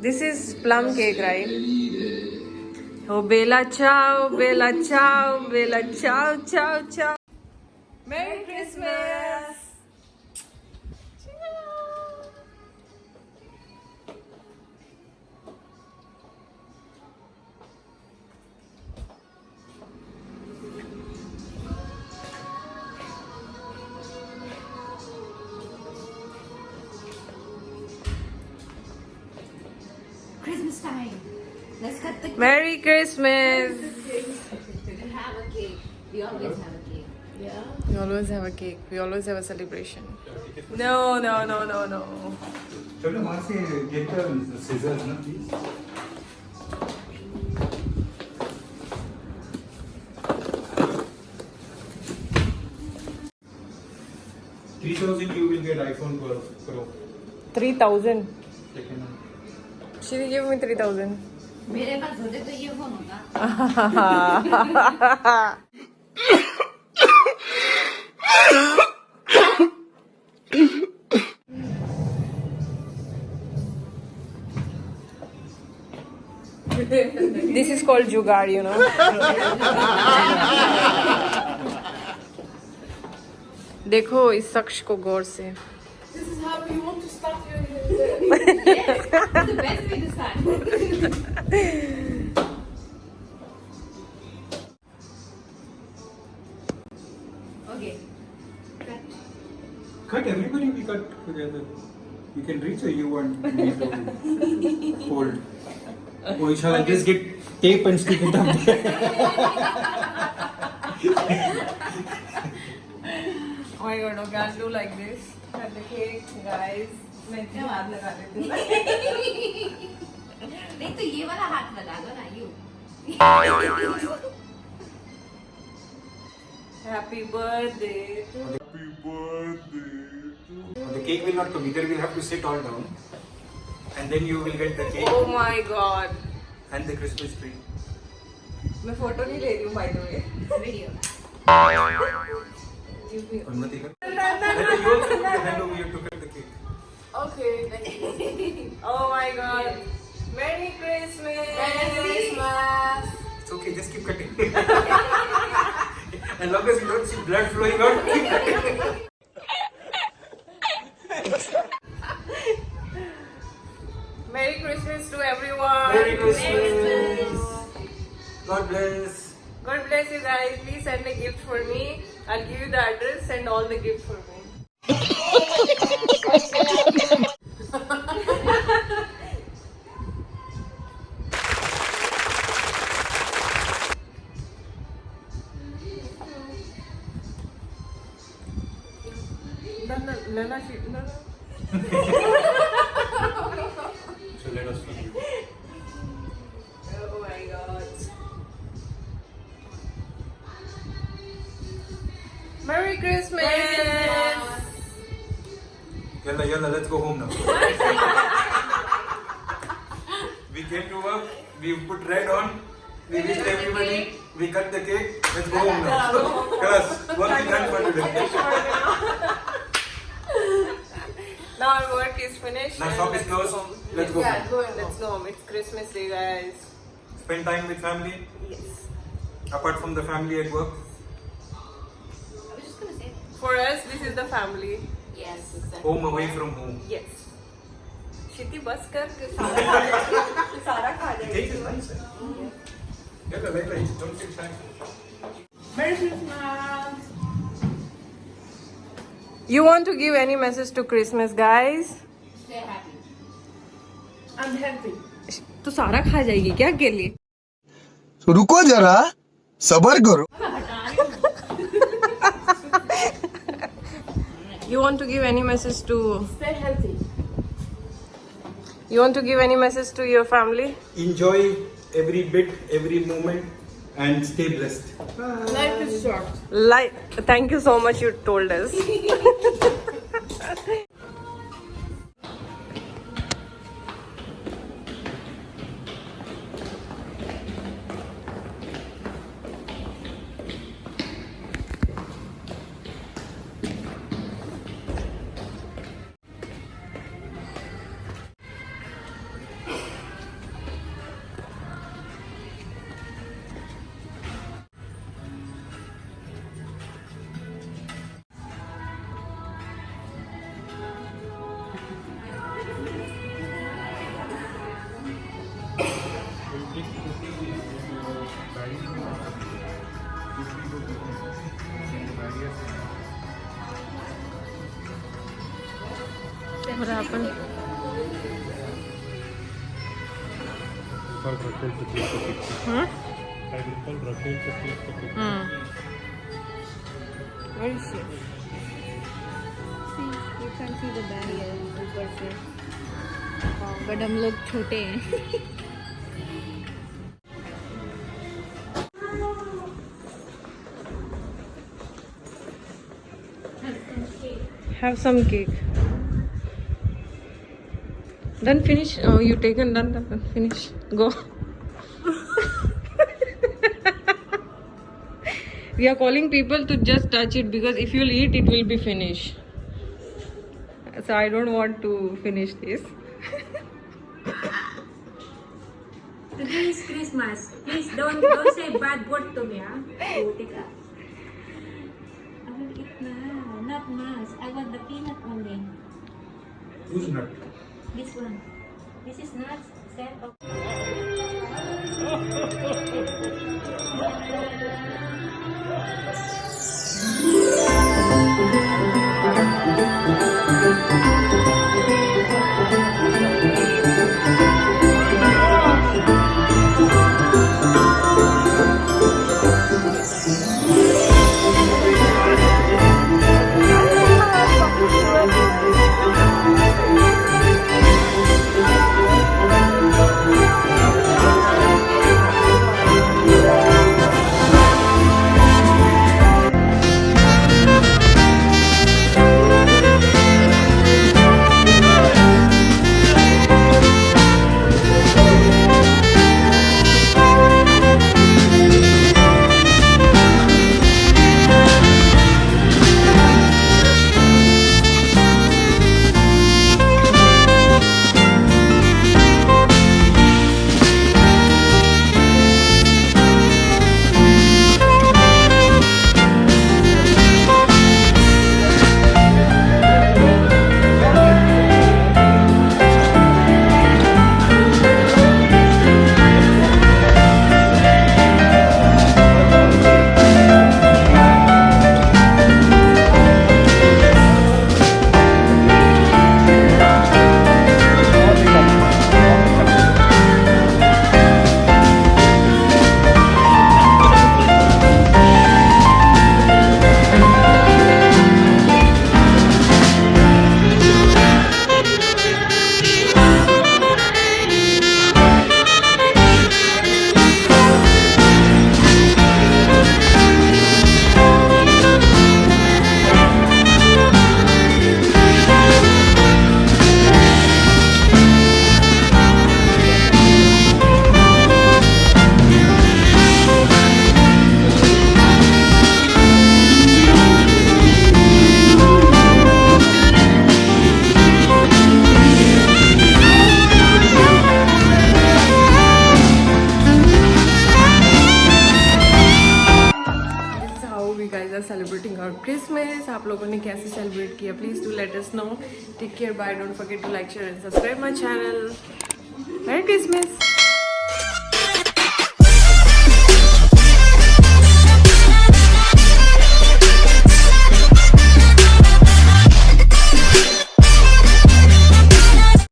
This is plum cake, right? Oh, Bella ciao, Bella ciao, Bella ciao, ciao, ciao. Merry Christmas! Christmas time. Let's cut the cake. Merry Christmas! We have a cake. We always have a cake. Yeah. We always have a cake. We always have a celebration. No, no, no, no, no. चलो वहाँ से get the scissors ना please. Three thousand you will get iPhone Pro. Pro. 3000. Second She gave me 3000. मेरे पास होते तो ये phone होता this is called jugaad, you know. देखो इस शख्स को गौर से Or shall I just get tape and stick it up there? Oh my god, okay, I'll do like this. Cut the cake, guys. मैं इतनी हाथ लगा देती हूँ नहीं तो ये वाला हाथ लगा दो ना you Happy birthday to The cake will not come. Either we'll have to sit all down, and then you will get the cake Oh my god. and the Christmas tree. मैं फोटो नहीं ले रही हूँ by the way. Video Anmati kar. Then you also put your hand over here to cut the cake. Okay. oh my god. Merry Christmas. It's okay, just keep cutting. as long as you don't see blood flowing out, Merry Christmas. God bless. God bless you guys. Please send a gift for me. I'll give you the address. Send all the gifts for me. Christmas! Yalla, yalla, let's go home now. we came to work, we put red on, we wished everybody, we cut the cake, let's go home now. Yes, work is done for today. Now our work is finished. Now shop is let's closed, go home. let's go Yeah, home. go and let's go home. It's Christmas Day, guys. Spend time with family, Yes. apart from the family at work. For us, this is the family. Yes, exactly. Home away from home. Yes. Kshitiz बस कर के सारा खा जाएगी सारा खा The जाएगी cake is nice. eh? Yalla, yalla, don't feel shy. Merry Christmas. You want to give any message to Christmas, guys? Stay happy. I'm happy. तो सारा खा जाएगी क्या अकेले रुको जरा सबर करो You want to give any message to? Stay healthy. You want to give any message to your family? Enjoy every bit, every moment, and stay blessed. Life is short. Like, thank you so much. You told us. take the picture. Hmm. Where is she? See, you can see the barrier ऊपर से but हम लोग छोटे हैं Have some cake. Done finish. Oh, you taken done, done, done. Finish. Go. we are calling people to just touch it because if you'll eat, it will be finished. So I don't want to finish this. Today is Christmas. Please don't don't say bad word to me, huh? Putik ka. I will eat now not much I want the peanut only Who's not? This one. This is nuts. Set of us know. Take care. Bye. Don't forget to like, share, and subscribe my channel. Merry Christmas.